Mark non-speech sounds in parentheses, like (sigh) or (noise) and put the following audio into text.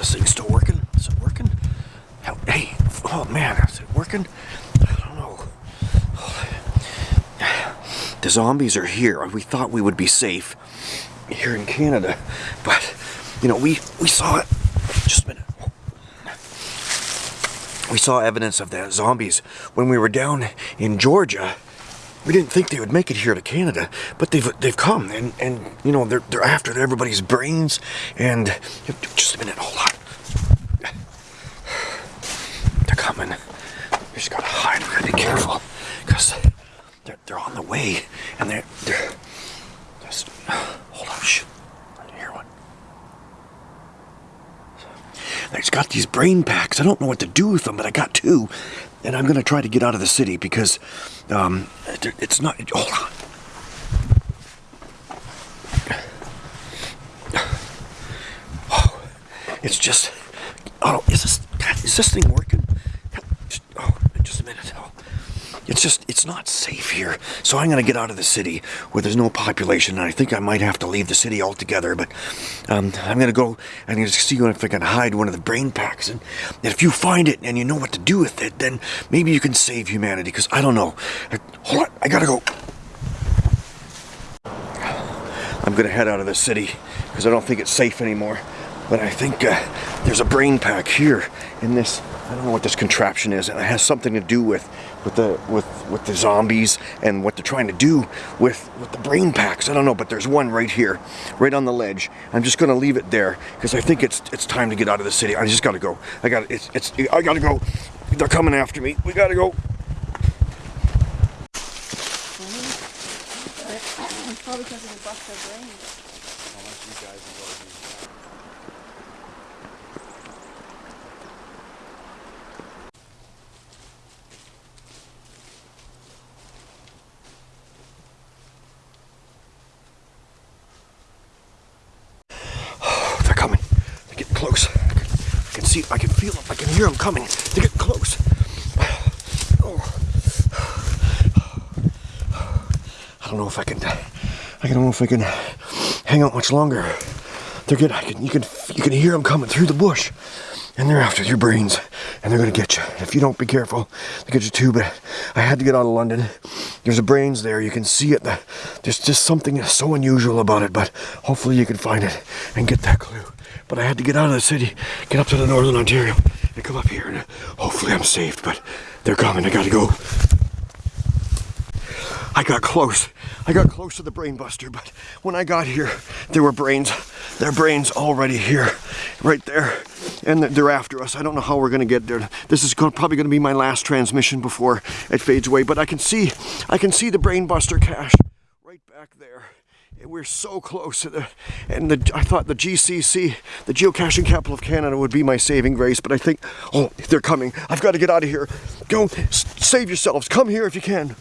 this thing still working? Is it working? Hell, Hey, oh man, is it working? I don't know. (sighs) The zombies are here. We thought we would be safe here in Canada, but you know, we we saw it. Just a minute. We saw evidence of the zombies when we were down in Georgia. We didn't think they would make it here to Canada, but they've they've come and and you know they're they're after everybody's brains and just a minute, hold on. They're coming. We just gotta hide. We gotta be careful because they're they're on the way and they're they're just hold on. Shh. I didn't hear one. It's got these brain packs. I don't know what to do with them, but I got two. And I'm going to try to get out of the city because um, it's not... Hold on. Oh, it's just... Oh, is this, is this thing working? Oh, just a minute. Oh. It's just, it's not safe here. So I'm going to get out of the city where there's no population. And I think I might have to leave the city altogether. But um, I'm going to go and to see if I can hide one of the brain packs. And, and if you find it and you know what to do with it, then maybe you can save humanity. Because I don't know. Hold on, I got to go. I'm going to head out of the city because I don't think it's safe anymore. But I think uh, there's a brain pack here in this I don't know what this contraption is, and it has something to do with with the with with the zombies and what they're trying to do with with the brain packs. I don't know, but there's one right here, right on the ledge. I'm just gonna leave it there because I think it's it's time to get out of the city. I just gotta go. I got it's it's I gotta go. They're coming after me. We gotta go. Probably because they bust their brains. I can see, I can feel them, I can hear them coming. They're getting close. I don't know if I can, I don't know if I can hang out much longer. They're getting, I can, you can, you can hear them coming through the bush. And they're after your brains, and they're gonna get you. If you don't be careful, they get you too. But I had to get out of London. There's a brains there. You can see it. There's just something so unusual about it. But hopefully you can find it and get that clue. But I had to get out of the city, get up to the northern Ontario, and come up here, and hopefully I'm saved. But they're coming. I gotta go. I got close. I got close to the brain buster, but when I got here, there were brains. Their brains already here, right there, and they're after us. I don't know how we're gonna get there. This is probably gonna be my last transmission before it fades away. But I can see, I can see the Brainbuster cache right back there And we're so close to the, and the, I thought the GCC, the Geocaching Capital of Canada would be my saving grace, but I think, oh, they're coming. I've got to get out of here. Go, save yourselves. Come here if you can.